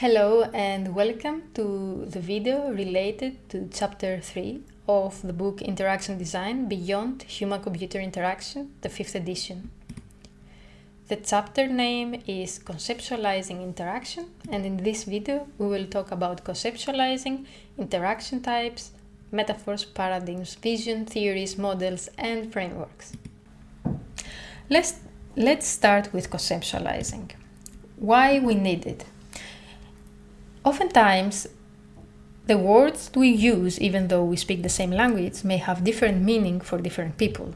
Hello and welcome to the video related to chapter 3 of the book Interaction Design Beyond Human-Computer Interaction, the 5th edition. The chapter name is Conceptualizing Interaction and in this video we will talk about conceptualizing interaction types, metaphors, paradigms, vision, theories, models and frameworks. Let's, let's start with conceptualizing. Why we need it. Oftentimes, the words we use, even though we speak the same language, may have different meaning for different people.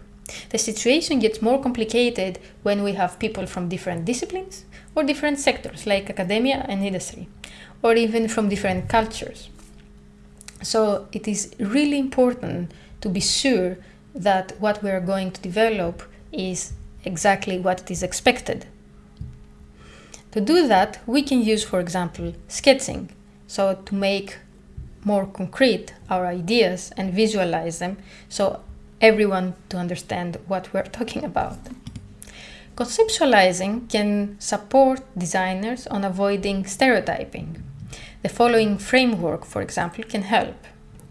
The situation gets more complicated when we have people from different disciplines or different sectors like academia and industry, or even from different cultures. So it is really important to be sure that what we are going to develop is exactly what is expected. To do that, we can use, for example, sketching, so to make more concrete our ideas and visualize them so everyone to understand what we're talking about. Conceptualizing can support designers on avoiding stereotyping. The following framework, for example, can help.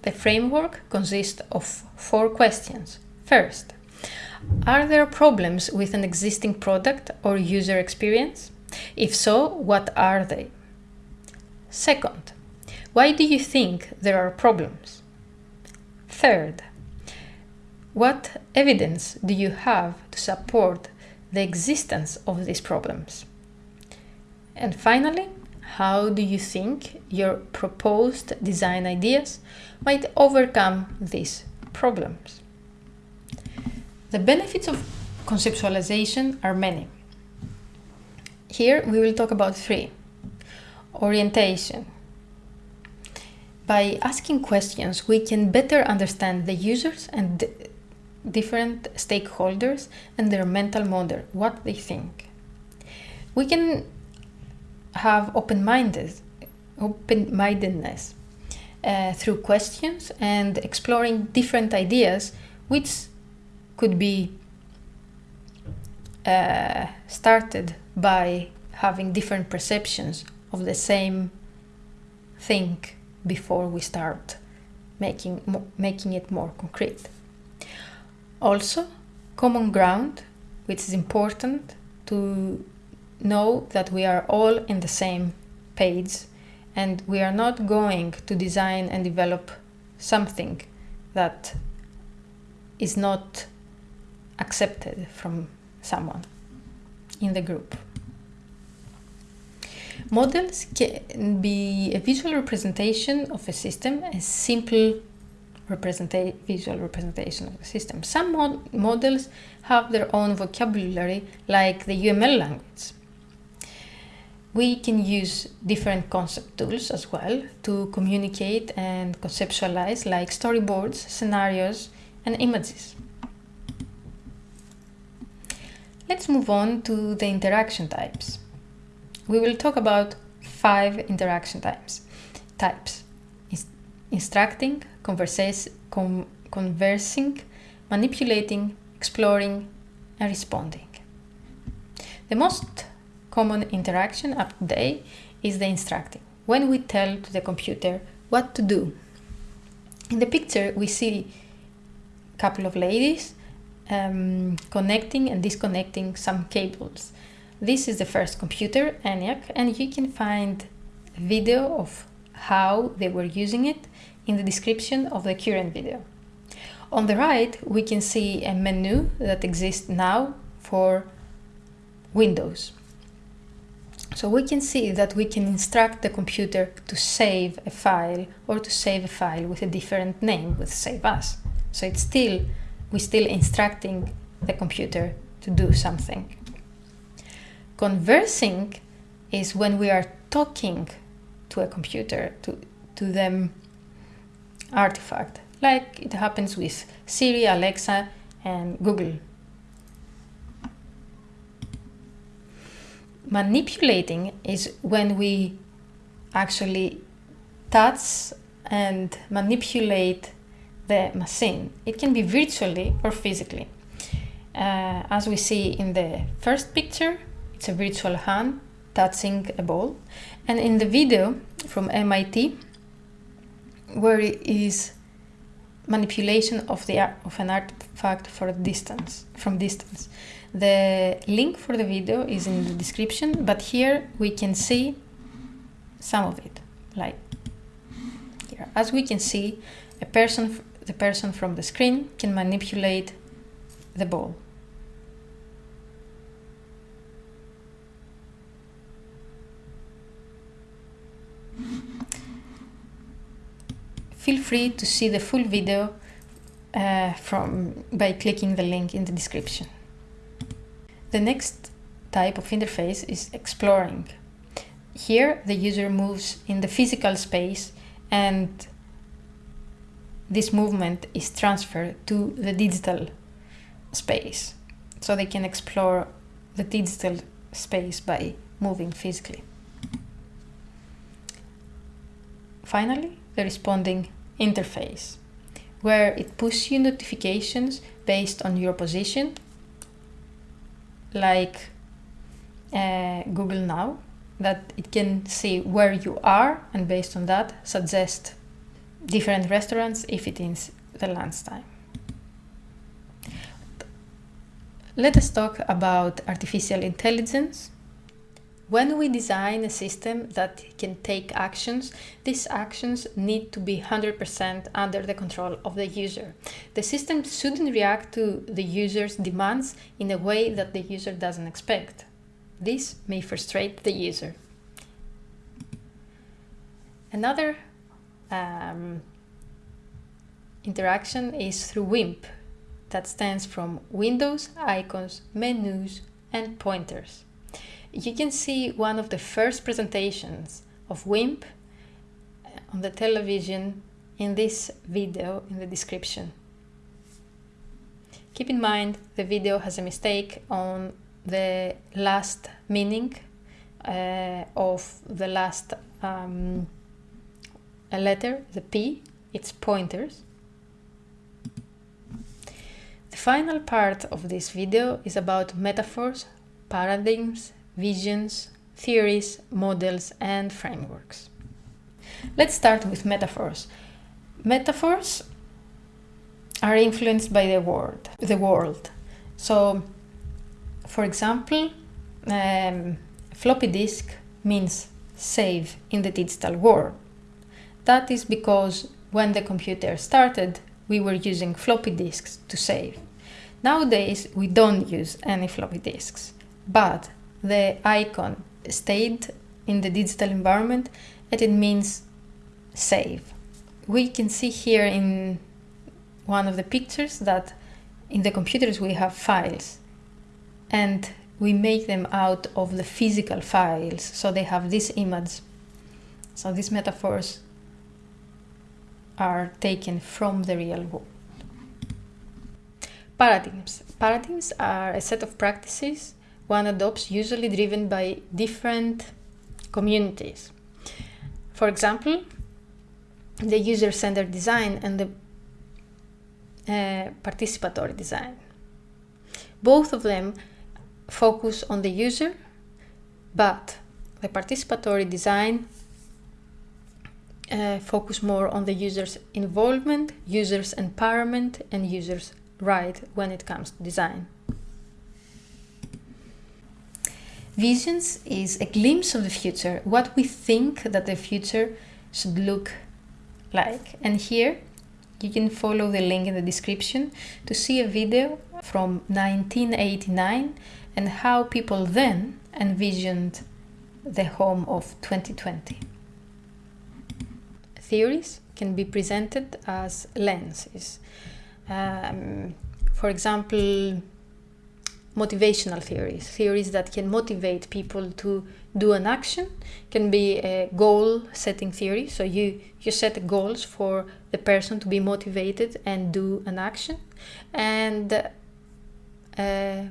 The framework consists of four questions. First, are there problems with an existing product or user experience? If so, what are they? Second, why do you think there are problems? Third, what evidence do you have to support the existence of these problems? And finally, how do you think your proposed design ideas might overcome these problems? The benefits of conceptualization are many. Here we will talk about three. Orientation. By asking questions, we can better understand the users and different stakeholders and their mental model, what they think. We can have open-minded, open-mindedness uh, through questions and exploring different ideas, which could be uh, started by having different perceptions of the same thing before we start making making it more concrete. Also, common ground, which is important to know that we are all in the same page and we are not going to design and develop something that is not accepted from someone in the group. Models can be a visual representation of a system, a simple representa visual representation of the system. Some mod models have their own vocabulary, like the UML language. We can use different concept tools as well to communicate and conceptualize, like storyboards, scenarios, and images. Let's move on to the interaction types. We will talk about five interaction types. Types instructing, con conversing, manipulating, exploring, and responding. The most common interaction up to date is the instructing, when we tell to the computer what to do. In the picture, we see a couple of ladies um, connecting and disconnecting some cables. This is the first computer, ENIAC, and you can find video of how they were using it in the description of the current video. On the right, we can see a menu that exists now for Windows. So we can see that we can instruct the computer to save a file or to save a file with a different name with save as. So it's still, we're still instructing the computer to do something. Conversing is when we are talking to a computer, to, to them artifact, like it happens with Siri, Alexa, and Google. Manipulating is when we actually touch and manipulate the machine. It can be virtually or physically. Uh, as we see in the first picture, it's a virtual hand touching a ball. And in the video from MIT, where it is manipulation of the of an artifact for distance from distance. The link for the video is in the description, but here we can see some of it, like here. As we can see, a person, the person from the screen can manipulate the ball. Feel free to see the full video uh, from by clicking the link in the description. The next type of interface is exploring. Here the user moves in the physical space and this movement is transferred to the digital space. So they can explore the digital space by moving physically. Finally, the responding interface, where it pushes you notifications based on your position, like uh, Google Now, that it can see where you are and based on that suggest different restaurants if it is the lunchtime. Let us talk about artificial intelligence when we design a system that can take actions, these actions need to be 100% under the control of the user. The system shouldn't react to the user's demands in a way that the user doesn't expect. This may frustrate the user. Another um, interaction is through WIMP, that stands from Windows, Icons, Menus, and Pointers you can see one of the first presentations of WIMP on the television in this video in the description. Keep in mind the video has a mistake on the last meaning uh, of the last um, letter, the P, it's pointers. The final part of this video is about metaphors, paradigms visions, theories, models, and frameworks. Let's start with metaphors. Metaphors are influenced by the world. The world. So, for example, um, floppy disk means save in the digital world. That is because when the computer started, we were using floppy disks to save. Nowadays, we don't use any floppy disks, but the icon stayed in the digital environment and it means save. We can see here in one of the pictures that in the computers we have files and we make them out of the physical files so they have this image. So these metaphors are taken from the real world. Paradigms. Paradigms are a set of practices one adopts usually driven by different communities. For example, the user-centered design and the uh, participatory design. Both of them focus on the user, but the participatory design uh, focus more on the user's involvement, user's empowerment, and user's right when it comes to design. Visions is a glimpse of the future, what we think that the future should look like. And here you can follow the link in the description to see a video from 1989 and how people then envisioned the home of 2020. Theories can be presented as lenses. Um, for example, motivational theories, theories that can motivate people to do an action, can be a goal setting theory. So you, you set goals for the person to be motivated and do an action. And uh,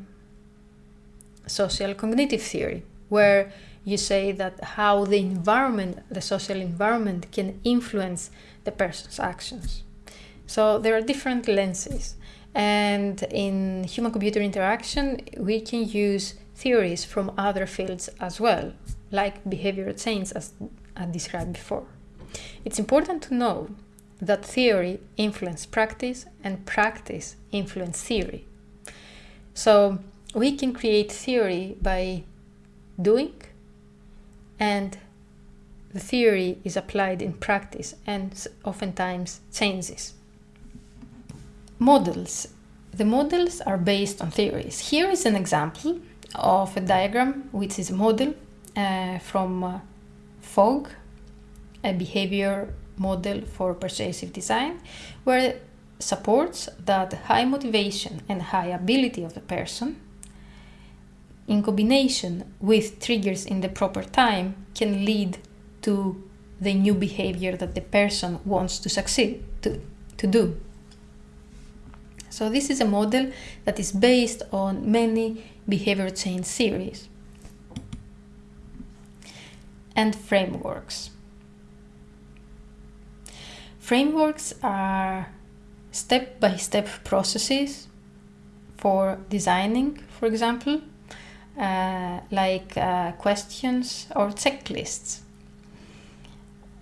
social cognitive theory, where you say that how the environment, the social environment can influence the person's actions. So there are different lenses. And in human-computer interaction, we can use theories from other fields as well. like behavior change as I described before. It's important to know that theory influence practice and practice influence theory. So we can create theory by doing and the theory is applied in practice and oftentimes changes. Models. The models are based on theories. Here is an example of a diagram which is a model uh, from uh, Fogg, a behavior model for persuasive design, where supports that high motivation and high ability of the person in combination with triggers in the proper time can lead to the new behavior that the person wants to succeed to, to do. So this is a model that is based on many behavior change theories and frameworks. Frameworks are step-by-step -step processes for designing, for example, uh, like uh, questions or checklists.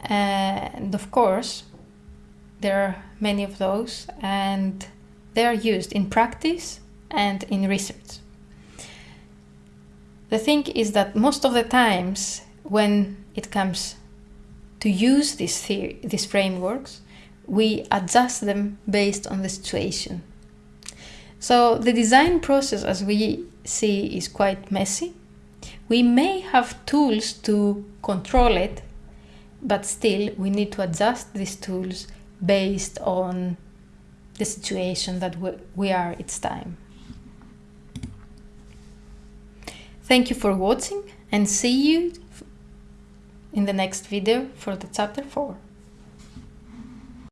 And of course, there are many of those and they are used in practice and in research. The thing is that most of the times when it comes to use these, theory, these frameworks, we adjust them based on the situation. So the design process, as we see, is quite messy. We may have tools to control it, but still we need to adjust these tools based on the situation that we are its time. Thank you for watching and see you in the next video for the chapter 4.